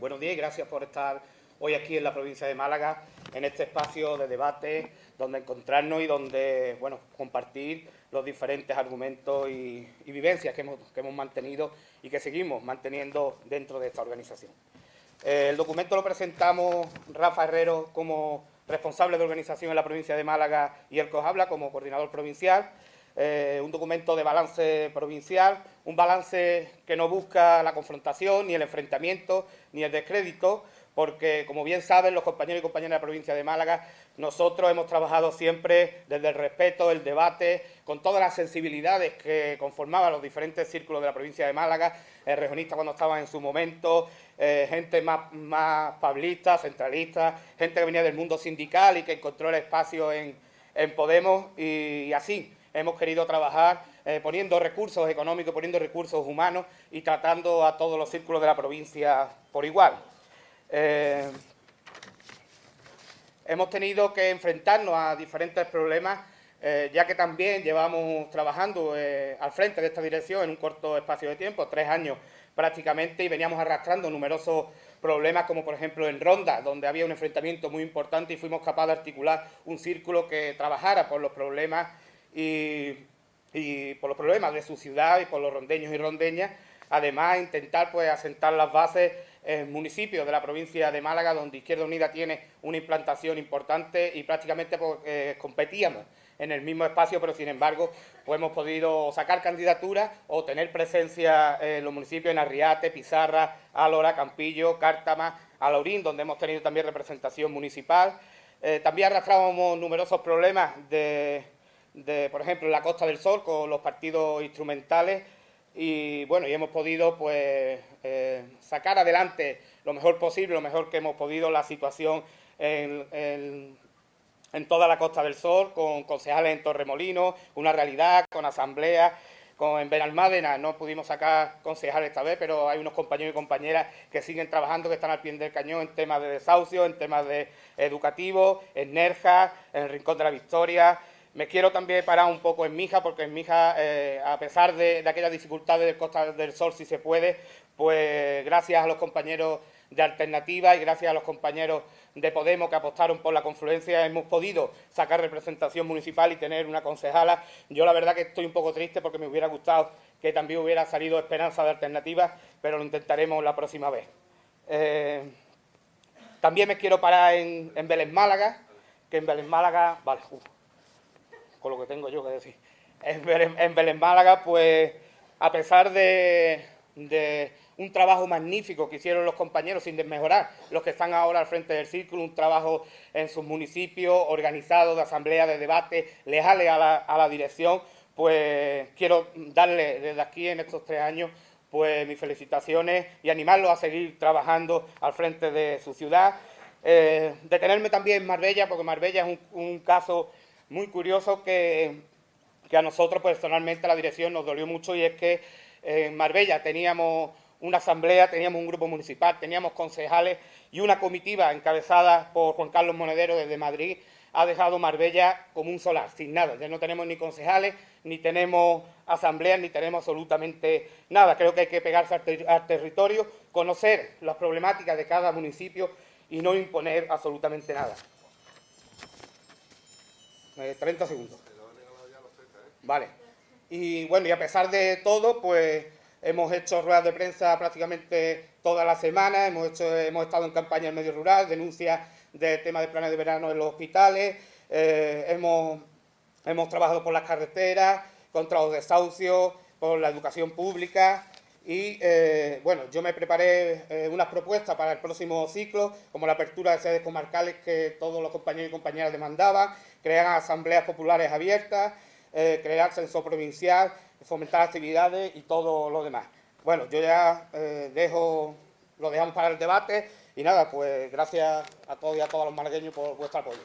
buenos días y gracias por estar hoy aquí en la provincia de Málaga, en este espacio de debate, donde encontrarnos y donde bueno, compartir los diferentes argumentos y, vivencias que hemos, que hemos, mantenido y que seguimos manteniendo dentro de esta organización. Eh, el documento lo presentamos Rafa Herrero como responsable de organización en la provincia de Málaga y el COJABLA como coordinador provincial. Eh, un documento de balance provincial, un balance que no busca la confrontación, ni el enfrentamiento, ni el descrédito, porque, como bien saben los compañeros y compañeras de la provincia de Málaga, nosotros hemos trabajado siempre desde el respeto, el debate, con todas las sensibilidades que conformaban los diferentes círculos de la provincia de Málaga, el regionista cuando estaba en su momento, eh, gente más, más pablista, centralista, gente que venía del mundo sindical y que encontró el espacio en, Podemos y así hemos querido trabajar eh, poniendo recursos económicos, poniendo recursos humanos y tratando a todos los círculos de la provincia por igual. Eh, hemos tenido que enfrentarnos a diferentes problemas, eh, ya que también llevamos trabajando al frente de esta dirección en un corto espacio de tiempo, tres años prácticamente, y veníamos arrastrando numerosos problemas, como por ejemplo en Ronda, donde había un enfrentamiento muy importante y fuimos capaces de articular un círculo que trabajara por los problemas y, por los problemas de su ciudad y por los rondeños y rondeñas, además intentar pues asentar las bases en municipios de la provincia de Málaga, donde Izquierda Unida tiene una implantación importante y prácticamente pues, eh, competíamos en el mismo espacio, pero sin embargo pues, hemos podido sacar candidaturas o tener presencia en los municipios en Arriate, Pizarra, Álora, Campillo, Cártama, Alaurín, donde hemos tenido también representación municipal. Eh, también arrastrábamos numerosos problemas de por ejemplo, en la Costa del Sol con los partidos instrumentales y bueno, y hemos podido pues eh, sacar adelante lo mejor posible, lo mejor que hemos podido la situación en, en, toda la Costa del Sol, con concejales en Torremolinos, una realidad, con asambleas, con, en Benalmádena no pudimos sacar concejales esta vez, pero hay unos compañeros y compañeras que siguen trabajando, que están al pie del cañón en temas de desahucio, en temas de educativos, en Nerja, en el Rincón de la Victoria, me quiero también parar un poco en Mija, porque en Mija, eh, a pesar de, aquellas dificultades del Costa del Sol, si se puede, pues gracias a los compañeros de Alternativa y gracias a los compañeros de Podemos que apostaron por la confluencia hemos podido sacar representación municipal y tener una concejala. Yo la verdad que estoy un poco triste porque me hubiera gustado que también hubiera salido Esperanza de Alternativa, pero lo intentaremos la próxima vez. Eh, también me quiero parar en, en Vélez Málaga, que en Vélez Málaga... Vale, lo que tengo yo que decir. En Belén, Málaga, pues a pesar de, un trabajo magnífico que hicieron los compañeros, sin desmejorar los que están ahora al frente del círculo, un trabajo en sus municipios organizado de asamblea, de debate, leales a la, dirección, pues quiero darle desde aquí en estos tres años pues mis felicitaciones y animarlos a seguir trabajando al frente de su ciudad. Eh, detenerme también en Marbella, porque Marbella es un caso muy curioso que, a nosotros personalmente la dirección nos dolió mucho y es que en Marbella teníamos una asamblea, teníamos un grupo municipal, teníamos concejales y una comitiva encabezada por Juan Carlos Monedero desde Madrid ha dejado Marbella como un solar, sin nada. Ya no tenemos ni concejales, ni tenemos asambleas, ni tenemos absolutamente nada. Creo que hay que pegarse al territorio, conocer las problemáticas de cada municipio y no imponer absolutamente nada. 30 eh, segundos. Vale. Y bueno, y a pesar de todo, pues hemos hecho ruedas de prensa prácticamente toda la semana, hemos, hecho, hemos estado en campaña en medio rural, denuncias de temas de planes de verano en los hospitales, eh, hemos, hemos trabajado por las carreteras, contra los desahucios, por la educación pública, y eh, bueno, yo me preparé eh, unas propuestas para el próximo ciclo, como la apertura de sedes comarcales que todos los compañeros y compañeras demandaban, crear asambleas populares abiertas, eh, crear censo provincial, fomentar actividades y todo lo demás. Bueno, yo ya dejo, lo dejamos para el debate y nada, pues gracias a todos y a todos los malagueños por vuestro apoyo.